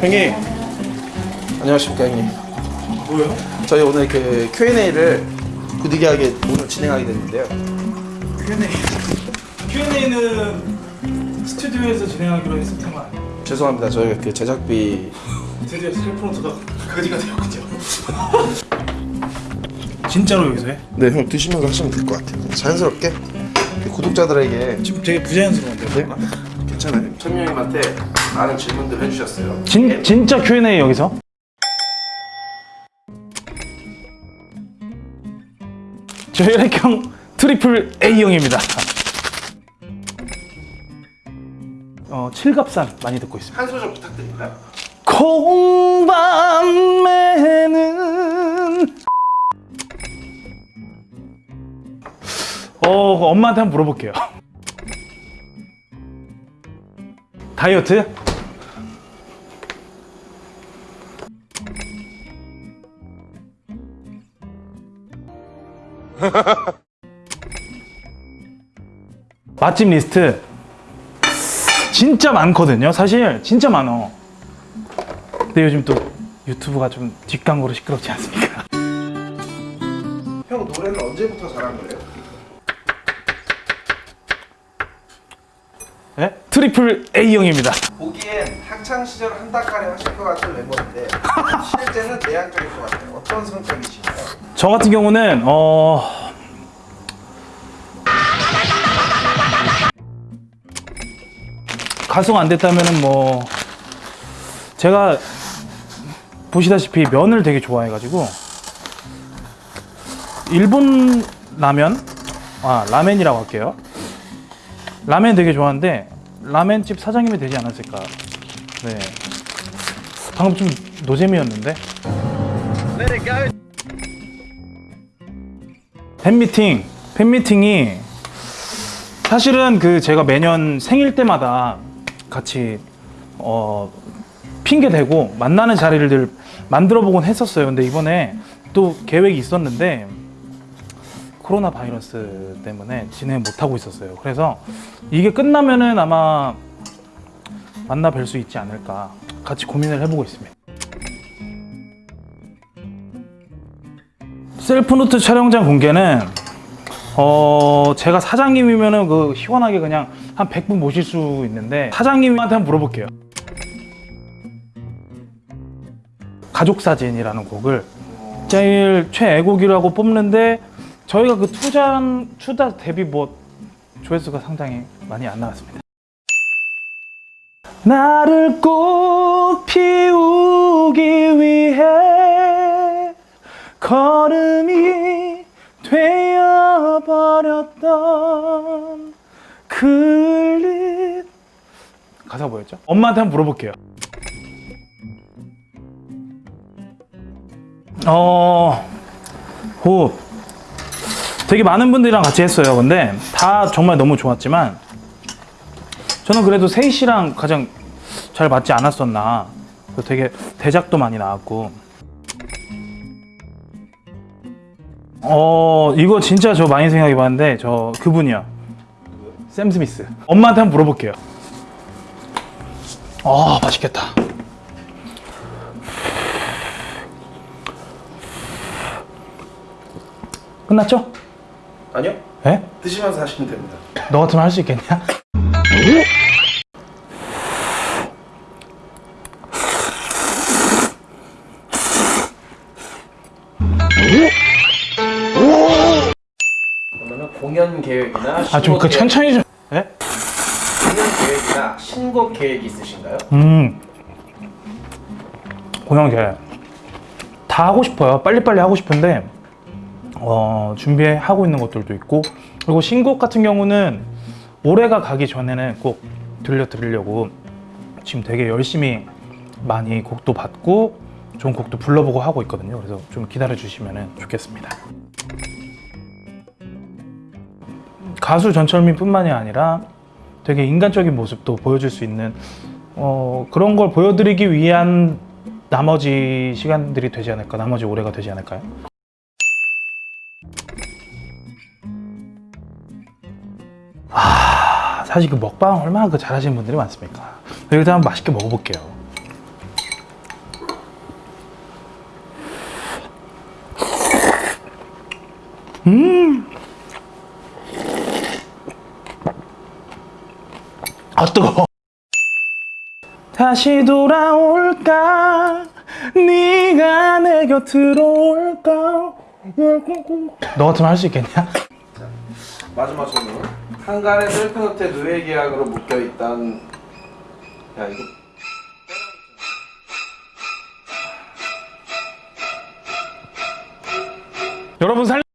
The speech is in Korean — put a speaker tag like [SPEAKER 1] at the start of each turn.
[SPEAKER 1] 형님. 안녕하십니까 형님.
[SPEAKER 2] 뭐요?
[SPEAKER 1] 저희 오늘 그 Q&A를 부득이하게 오늘 진행하게 됐는데요.
[SPEAKER 2] Q&A. Q&A는 스튜디오에서 진행하기로 아니에요?
[SPEAKER 1] 죄송합니다. 저희가 그 제작비
[SPEAKER 2] 드디어 셀프노트가 그지가 되었군요. 진짜로 여기서 해?
[SPEAKER 1] 네형 드시면서 하시면 될 것 같아요. 자연스럽게? 구독자들에게.
[SPEAKER 2] 지금 되게 부자연스러운데 뭔가?
[SPEAKER 1] 괜찮아요? 천미 형님한테 많은 질문들 해주셨어요.
[SPEAKER 3] 진, 진짜 Q&A 여기서? 저 혈액형 triple A형입니다. 어, 칠갑산 많이 듣고 있습니다.
[SPEAKER 1] 한 소절 부탁드릴까요?
[SPEAKER 3] 콩밭 매는 어 엄마한테 한번 물어볼게요 다이어트? 맛집 리스트 진짜 많거든요 사실 진짜 많어 근데 요즘 또 유튜브가 좀 뒷광고로 시끄럽지 않습니까?
[SPEAKER 1] 형 노래는 언제부터 잘한 거예요?
[SPEAKER 3] 네? triple A형입니다.
[SPEAKER 1] 보기엔 학창 시절 한가락 하실 것 같은 멤버인데 실제는 내향적일 것 같아요. 어떤 성격이신가요?
[SPEAKER 3] 저 같은 경우는 어... 가수가 안 됐다면은 뭐 제가 보시다시피 면을 되게 좋아해가지고 일본 라면? 아 라멘이라고 할게요. 라멘 되게 좋아하는데 라멘집 사장님이 되지 않았을까. 네. 방금 좀 노잼이었는데. 팬미팅. 팬미팅이 사실은 그 제가 매년 생일 때마다 같이 어 핑계 대고 만나는 자리를 만들어 보곤 했었어요. 근데 이번에 또 계획이 있었는데 코로나 바이러스 때문에 진행 못 하고 있었어요. 그래서 이게 끝나면은 아마 만나 뵐 수 있지 않을까 같이 고민을 해보고 있습니다. 셀프노트 촬영장 공개는 어 제가 사장님이면은 그 시원하게 그냥 한 100분 모실 수 있는데 사장님한테 한번 물어볼게요. 가족 사진이라는 곡을 제일 최애곡이라고 뽑는데 저희가 그 투장 추다 데뷔 뭐 조회수가 상당히 많이 안 나왔습니다. 나를 꽃 피우기 위해 걸음이 되어버렸던 그릿 가사 뭐였죠? 엄마한테 한번 물어볼게요. 어... 호흡 되게 많은 분들이랑 같이 했어요. 근데 다 정말 너무 좋았지만 저는 그래도 세희 씨랑 가장 잘 맞지 않았었나. 되게 대작도 많이 나왔고. 어 이거 진짜 저 많이 생각해 봤는데 저 그분이요. 샘 스미스. 엄마한테 한번 물어볼게요. 아 맛있겠다. 끝났죠?
[SPEAKER 1] 아니요
[SPEAKER 3] 에?
[SPEAKER 1] 드시면서 하시면 됩니다
[SPEAKER 3] 너 같으면 할 수 있겠냐?
[SPEAKER 1] 그러면 공연 계획이나
[SPEAKER 3] 아좀
[SPEAKER 1] 신곡
[SPEAKER 3] 그 천천히 좀 에?
[SPEAKER 1] 공연 계획이나 신곡 계획 있으신가요?
[SPEAKER 3] 음 공연 계획 다 하고 싶어요 빨리빨리 하고 싶은데 어, 준비하고 있는 것들도 있고 그리고 신곡 같은 경우는 올해가 가기 전에는 꼭 들려드리려고 지금 되게 열심히 많이 곡도 받고 좋은 곡도 불러보고 하고 있거든요 그래서 좀 기다려 주시면 좋겠습니다 가수 전철민 뿐만이 아니라 되게 인간적인 모습도 보여줄 수 있는 어, 그런 걸 보여드리기 위한 나머지 시간들이 되지 않을까 나머지 올해가 되지 않을까요? 아 사실 그 먹방 얼마나 그 잘하시는 분들이 많습니까? 일단 한번 맛있게 먹어볼게요. 음! 아, 뜨거 다시 돌아올까? 네가 내 곁으로 올까? 음, 음, 음. 너 같으면 할 수 있겠냐?
[SPEAKER 1] 마지막 질문. 한간의 셀프노트에 누회 계약으로 묶여 있단. 야 이거.
[SPEAKER 3] 여러분 살.